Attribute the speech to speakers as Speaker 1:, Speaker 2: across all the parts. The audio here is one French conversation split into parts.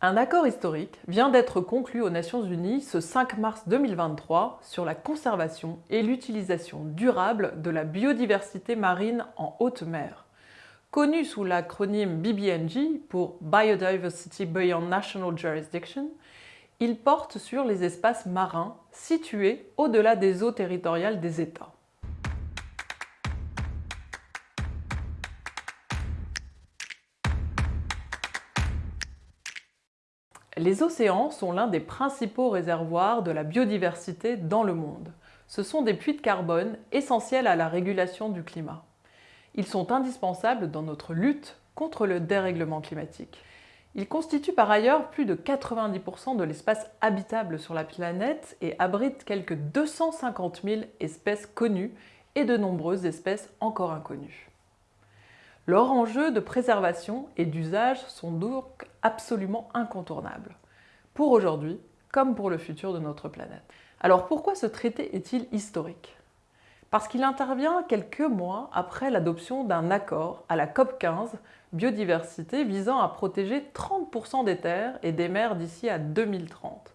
Speaker 1: Un accord historique vient d'être conclu aux Nations Unies ce 5 mars 2023 sur la conservation et l'utilisation durable de la biodiversité marine en haute mer. Connu sous l'acronyme BBNJ pour Biodiversity Beyond National Jurisdiction, il porte sur les espaces marins situés au-delà des eaux territoriales des États. Les océans sont l'un des principaux réservoirs de la biodiversité dans le monde. Ce sont des puits de carbone essentiels à la régulation du climat. Ils sont indispensables dans notre lutte contre le dérèglement climatique. Ils constituent par ailleurs plus de 90% de l'espace habitable sur la planète et abritent quelques 250 000 espèces connues et de nombreuses espèces encore inconnues. Leurs enjeux de préservation et d'usage sont donc absolument incontournables, pour aujourd'hui comme pour le futur de notre planète. Alors pourquoi ce traité est-il historique? Parce qu'il intervient quelques mois après l'adoption d'un accord à la COP15 biodiversité visant à protéger 30% des terres et des mers d'ici à 2030.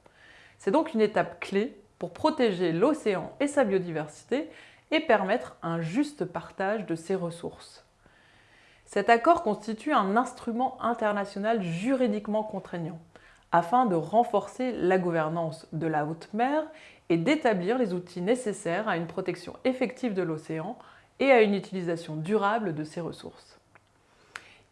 Speaker 1: C'est donc une étape clé pour protéger l'océan et sa biodiversité et permettre un juste partage de ses ressources. Cet accord constitue un instrument international juridiquement contraignant afin de renforcer la gouvernance de la haute mer et d'établir les outils nécessaires à une protection effective de l'océan et à une utilisation durable de ses ressources.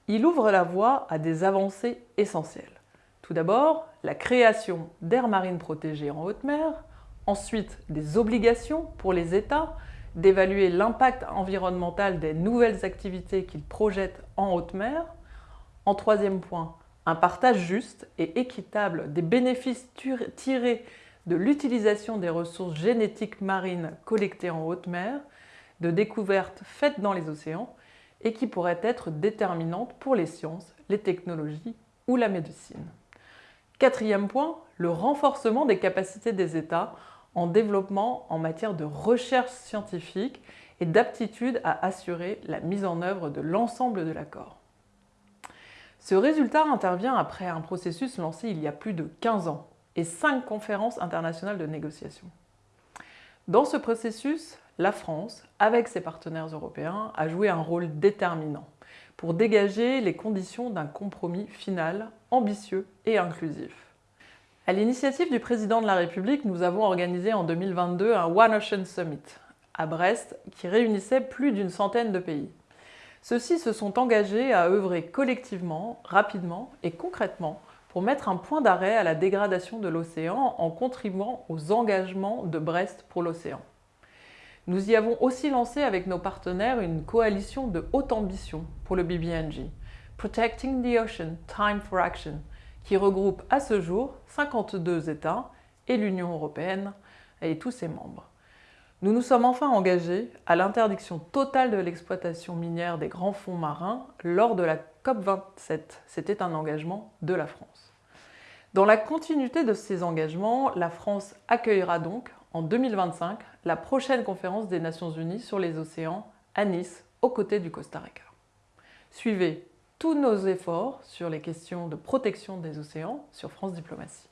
Speaker 1: Il ouvre la voie à des avancées essentielles. Tout d'abord, la création d'aires marines protégées en haute mer, ensuite des obligations pour les États d'évaluer l'impact environnemental des nouvelles activités qu'ils projettent en haute mer. En troisième point, un partage juste et équitable des bénéfices tirés de l'utilisation des ressources génétiques marines collectées en haute mer, de découvertes faites dans les océans et qui pourraient être déterminantes pour les sciences, les technologies ou la médecine. Quatrième point, le renforcement des capacités des États en développement en matière de recherche scientifique et d'aptitude à assurer la mise en œuvre de l'ensemble de l'accord. Ce résultat intervient après un processus lancé il y a plus de 15 ans et 5 conférences internationales de négociation. Dans ce processus, la France, avec ses partenaires européens, a joué un rôle déterminant pour dégager les conditions d'un compromis final ambitieux et inclusif. À l'initiative du président de la République, nous avons organisé en 2022 un One Ocean Summit à Brest qui réunissait plus d'une centaine de pays. Ceux-ci se sont engagés à œuvrer collectivement, rapidement et concrètement pour mettre un point d'arrêt à la dégradation de l'océan en contribuant aux engagements de Brest pour l'océan. Nous y avons aussi lancé avec nos partenaires une coalition de haute ambition pour le BBNG, Protecting the Ocean, Time for Action, qui regroupe à ce jour 52 États et l'Union européenne et tous ses membres. Nous nous sommes enfin engagés à l'interdiction totale de l'exploitation minière des grands fonds marins lors de la COP27. C'était un engagement de la France. Dans la continuité de ces engagements, la France accueillera donc en 2025 la prochaine conférence des Nations Unies sur les océans à Nice, aux côtés du Costa Rica. Suivez tous nos efforts sur les questions de protection des océans sur France Diplomatie.